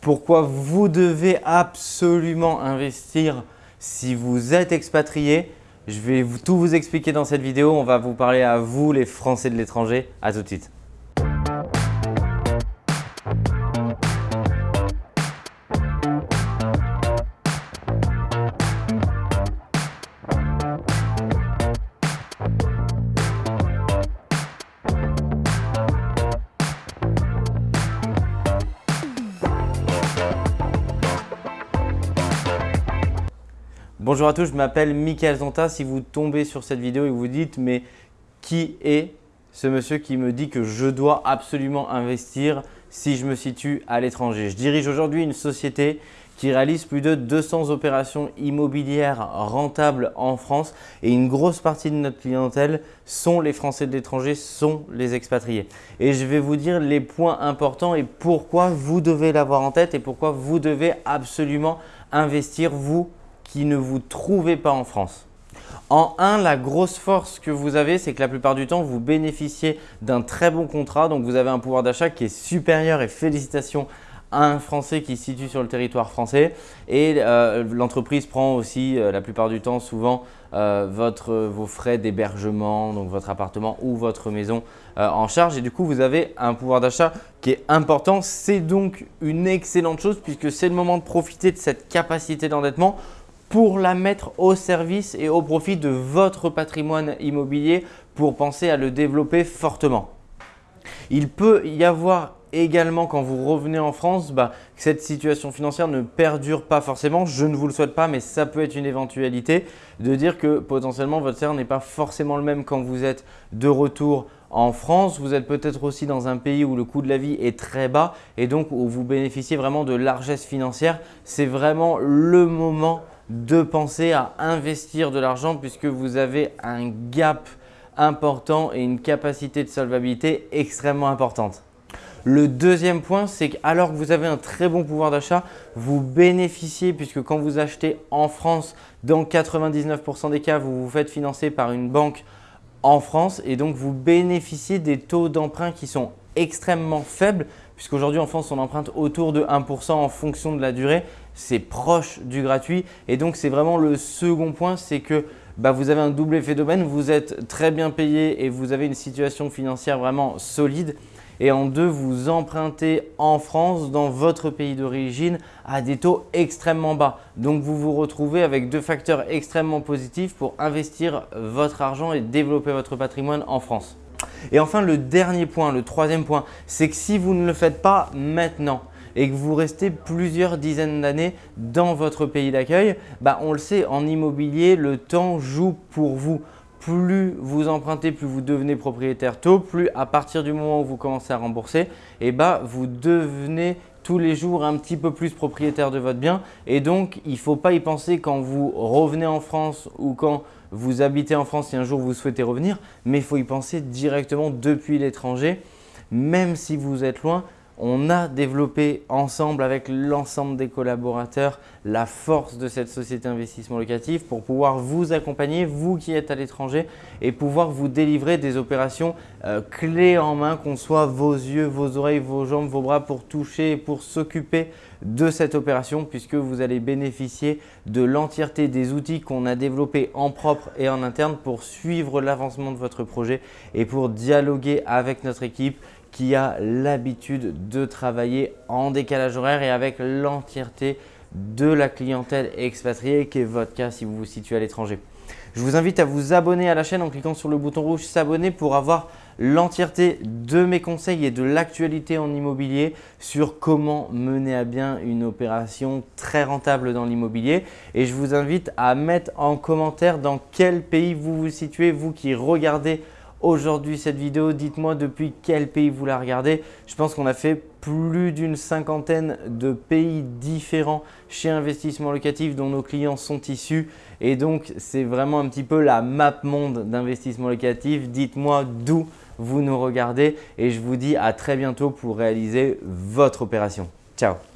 pourquoi vous devez absolument investir si vous êtes expatrié. Je vais tout vous expliquer dans cette vidéo. On va vous parler à vous, les Français de l'étranger. À tout de suite. Bonjour à tous, je m'appelle Michael Zonta. Si vous tombez sur cette vidéo et vous dites mais qui est ce monsieur qui me dit que je dois absolument investir si je me situe à l'étranger? Je dirige aujourd'hui une société qui réalise plus de 200 opérations immobilières rentables en France et une grosse partie de notre clientèle sont les Français de l'étranger, sont les expatriés. Et je vais vous dire les points importants et pourquoi vous devez l'avoir en tête et pourquoi vous devez absolument investir vous qui ne vous trouvez pas en France. En un, la grosse force que vous avez, c'est que la plupart du temps, vous bénéficiez d'un très bon contrat. Donc, vous avez un pouvoir d'achat qui est supérieur et félicitations à un Français qui se situe sur le territoire français. Et euh, l'entreprise prend aussi, euh, la plupart du temps, souvent euh, votre, vos frais d'hébergement, donc votre appartement ou votre maison en charge. Et du coup, vous avez un pouvoir d'achat qui est important. C'est donc une excellente chose puisque c'est le moment de profiter de cette capacité d'endettement pour la mettre au service et au profit de votre patrimoine immobilier pour penser à le développer fortement. Il peut y avoir également quand vous revenez en France, bah, que cette situation financière ne perdure pas forcément. Je ne vous le souhaite pas, mais ça peut être une éventualité de dire que potentiellement votre salaire n'est pas forcément le même quand vous êtes de retour en France. Vous êtes peut-être aussi dans un pays où le coût de la vie est très bas et donc où vous bénéficiez vraiment de largesse financière. C'est vraiment le moment de penser à investir de l'argent puisque vous avez un gap important et une capacité de solvabilité extrêmement importante. Le deuxième point, c'est qu'alors que vous avez un très bon pouvoir d'achat, vous bénéficiez puisque quand vous achetez en France, dans 99% des cas, vous vous faites financer par une banque en France et donc vous bénéficiez des taux d'emprunt qui sont extrêmement faibles puisqu'aujourd'hui en France on emprunte autour de 1% en fonction de la durée c'est proche du gratuit. Et donc, c'est vraiment le second point, c'est que bah, vous avez un double effet d'aubaine, vous êtes très bien payé et vous avez une situation financière vraiment solide. Et en deux, vous empruntez en France, dans votre pays d'origine, à des taux extrêmement bas. Donc, vous vous retrouvez avec deux facteurs extrêmement positifs pour investir votre argent et développer votre patrimoine en France. Et enfin, le dernier point, le troisième point, c'est que si vous ne le faites pas maintenant, et que vous restez plusieurs dizaines d'années dans votre pays d'accueil, bah on le sait, en immobilier, le temps joue pour vous. Plus vous empruntez, plus vous devenez propriétaire tôt, plus à partir du moment où vous commencez à rembourser, et bah vous devenez tous les jours un petit peu plus propriétaire de votre bien. Et donc, il ne faut pas y penser quand vous revenez en France ou quand vous habitez en France et un jour vous souhaitez revenir, mais il faut y penser directement depuis l'étranger, même si vous êtes loin, on a développé ensemble avec l'ensemble des collaborateurs la force de cette société d'investissement locatif pour pouvoir vous accompagner, vous qui êtes à l'étranger et pouvoir vous délivrer des opérations euh, clés en main, qu'on soit vos yeux, vos oreilles, vos jambes, vos bras pour toucher et pour s'occuper de cette opération puisque vous allez bénéficier de l'entièreté des outils qu'on a développés en propre et en interne pour suivre l'avancement de votre projet et pour dialoguer avec notre équipe qui a l'habitude de travailler en décalage horaire et avec l'entièreté de la clientèle expatriée qui est votre cas si vous vous situez à l'étranger. Je vous invite à vous abonner à la chaîne en cliquant sur le bouton rouge s'abonner pour avoir l'entièreté de mes conseils et de l'actualité en immobilier sur comment mener à bien une opération très rentable dans l'immobilier. Et je vous invite à mettre en commentaire dans quel pays vous vous situez, vous qui regardez aujourd'hui cette vidéo. Dites-moi depuis quel pays vous la regardez. Je pense qu'on a fait plus d'une cinquantaine de pays différents chez Investissement Locatif dont nos clients sont issus. Et donc, c'est vraiment un petit peu la map monde d'investissement locatif. Dites-moi d'où vous nous regardez et je vous dis à très bientôt pour réaliser votre opération. Ciao